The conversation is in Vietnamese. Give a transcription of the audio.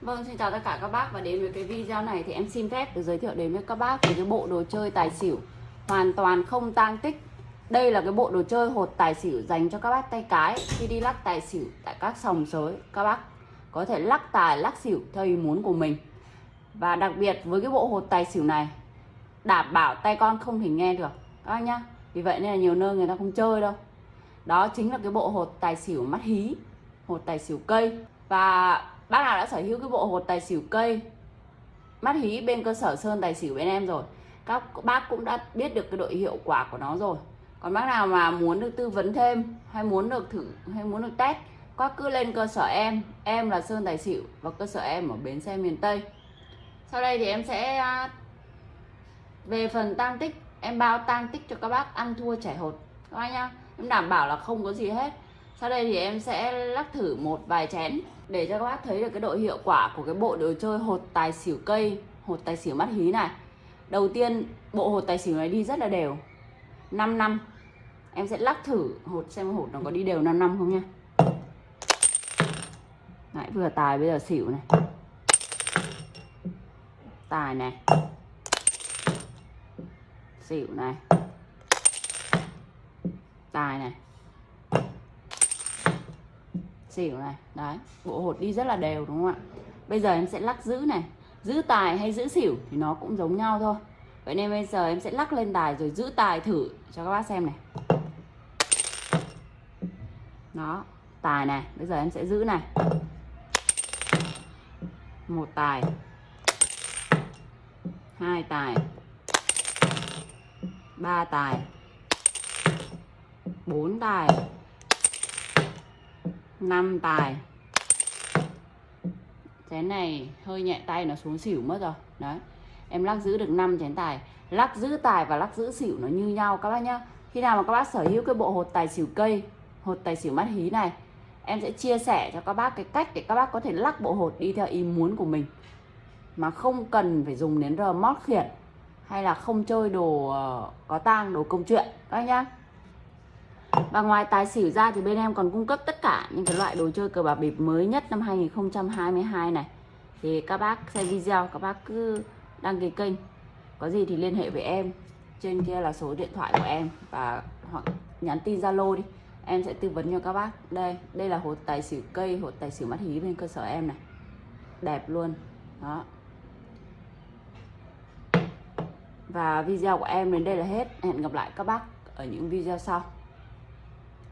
Vâng, xin chào tất cả các bác và đến với cái video này thì em xin phép được giới thiệu đến với các bác về cái bộ đồ chơi tài xỉu hoàn toàn không tang tích. Đây là cái bộ đồ chơi hột tài xỉu dành cho các bác tay cái khi đi lắc tài xỉu tại các sòng sới. Các bác có thể lắc tài, lắc xỉu theo ý muốn của mình. Và đặc biệt với cái bộ hột tài xỉu này đảm bảo tay con không thể nghe được các bác nhá. Vì vậy nên là nhiều nơi người ta không chơi đâu. Đó chính là cái bộ hột tài xỉu mắt hí, hột tài xỉu cây và bác nào đã sở hữu cái bộ hột tài xỉu cây? Mắt hí bên cơ sở sơn tài xỉu bên em rồi. Các bác cũng đã biết được cái độ hiệu quả của nó rồi. Còn bác nào mà muốn được tư vấn thêm, hay muốn được thử, hay muốn được test, các cứ lên cơ sở em. Em là sơn tài xỉu và cơ sở em ở bến xe miền tây. Sau đây thì em sẽ à, về phần tăng tích. Em bao tăng tích cho các bác ăn thua chảy hột. Các bác nhá. Em đảm bảo là không có gì hết sau đây thì em sẽ lắc thử một vài chén để cho các bác thấy được cái độ hiệu quả của cái bộ đồ chơi hột tài xỉu cây hột tài xỉu mắt hí này. Đầu tiên bộ hột tài xỉu này đi rất là đều. 5 năm. Em sẽ lắc thử hột xem hột nó có đi đều 5 năm không nha Đấy, vừa tài bây giờ xỉu này. Tài này. Xỉu này. Tài này xỉu này. Đấy, bộ hột đi rất là đều, đúng không ạ? Bây giờ em sẽ lắc giữ này. Giữ tài hay giữ xỉu thì nó cũng giống nhau thôi. Vậy nên bây giờ em sẽ lắc lên tài rồi giữ tài thử cho các bác xem này. Đó, tài này. Bây giờ em sẽ giữ này. Một tài. Hai tài. Ba tài. Bốn tài. 5 tài. Chén này hơi nhẹ tay, nó xuống xỉu mất rồi. Đấy. Em lắc giữ được 5 chén tài. Lắc giữ tài và lắc giữ xỉu nó như nhau các bác nhá. Khi nào mà các bác sở hữu cái bộ hột tài xỉu cây, hột tài xỉu mắt hí này, em sẽ chia sẻ cho các bác cái cách để các bác có thể lắc bộ hột đi theo ý muốn của mình. Mà không cần phải dùng đến remote mót khiển hay là không chơi đồ ờ, có tang, đồ công chuyện. Các bác nhá và ngoài tài xỉu ra thì bên em còn cung cấp tất cả những cái loại đồ chơi cờ bạc bịp mới nhất năm 2022 này. Thì các bác xem video, các bác cứ đăng ký kênh. Có gì thì liên hệ với em. Trên kia là số điện thoại của em. Và hoặc nhắn tin zalo đi. Em sẽ tư vấn cho các bác. Đây đây là hột tài xỉu cây, hột tài xỉu mắt hí bên cơ sở em này. Đẹp luôn. Đó. Và video của em đến đây là hết. Hẹn gặp lại các bác ở những video sau.